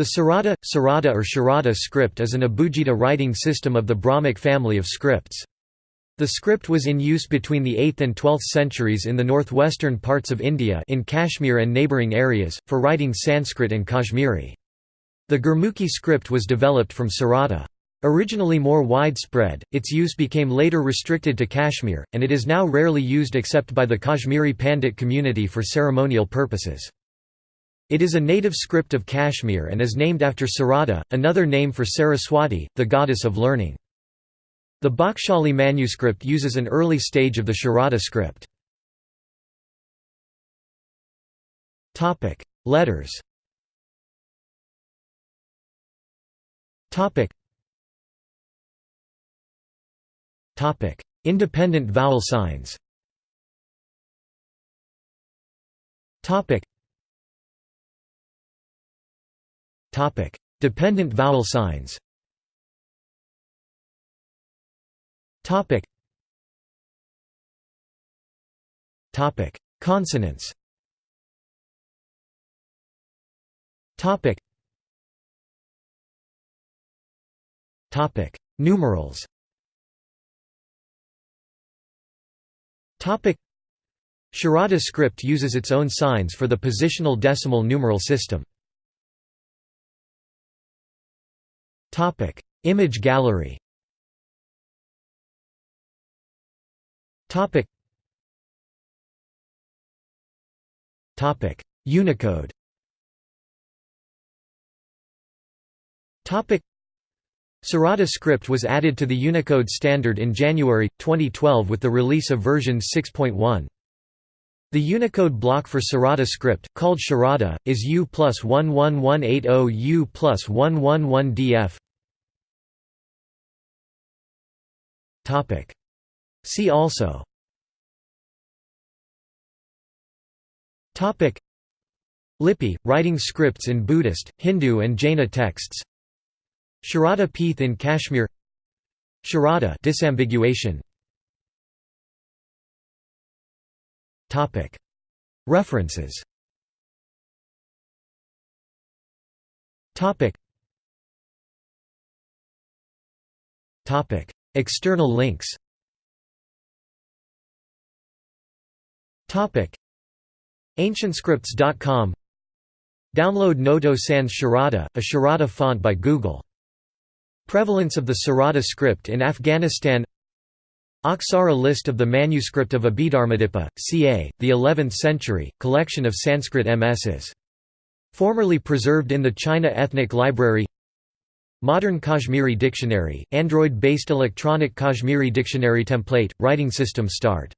The Sarada, Sarada or Sharada script is an Abugida writing system of the Brahmic family of scripts. The script was in use between the 8th and 12th centuries in the northwestern parts of India in Kashmir and neighbouring areas, for writing Sanskrit and Kashmiri. The Gurmukhi script was developed from Sarada. Originally more widespread, its use became later restricted to Kashmir, and it is now rarely used except by the Kashmiri Pandit community for ceremonial purposes. It is a native script of Kashmir and is named after Sarada, another name for Saraswati, the goddess of learning. The Bakhshali manuscript uses an early stage of the Sharada script. Letters Independent vowel signs Dependent vowel signs Topic. Topic. Consonants. Topic. Topic. Numerals. Topic. Sharada script uses its own signs for the positional decimal numeral system. Topic. Image gallery Topic. Topic. Unicode. Topic. Sarada script was added to the Unicode standard in January 2012 with the release of version 6.1. The Unicode block for Sarada script, called Sharada, is U plus 11180 U plus 111 DF. See also. Lipi, writing scripts in Buddhist, Hindu and Jaina texts. Sharada Peeth in Kashmir. Sharada disambiguation References. External links. Ancientscripts.com Download Noto Sans Sharada, a Sharada font by Google. Prevalence of the Sarada script in Afghanistan Aksara list of the manuscript of Abhidharmadipa, ca. the 11th century, collection of Sanskrit MSs. Formerly preserved in the China Ethnic Library Modern Kashmiri Dictionary, Android-based electronic Kashmiri dictionary template, writing system start